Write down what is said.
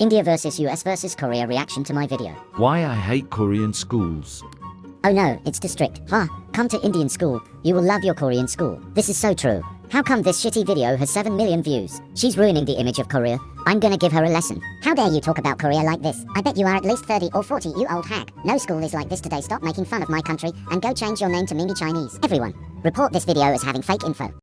India versus US versus Korea reaction to my video. Why I hate Korean schools. Oh no, it's district. strict. Ha, come to Indian school. You will love your Korean school. This is so true. How come this shitty video has 7 million views? She's ruining the image of Korea. I'm gonna give her a lesson. How dare you talk about Korea like this? I bet you are at least 30 or 40, you old hag. No school is like this today. Stop making fun of my country and go change your name to Mini Chinese. Everyone, report this video as having fake info.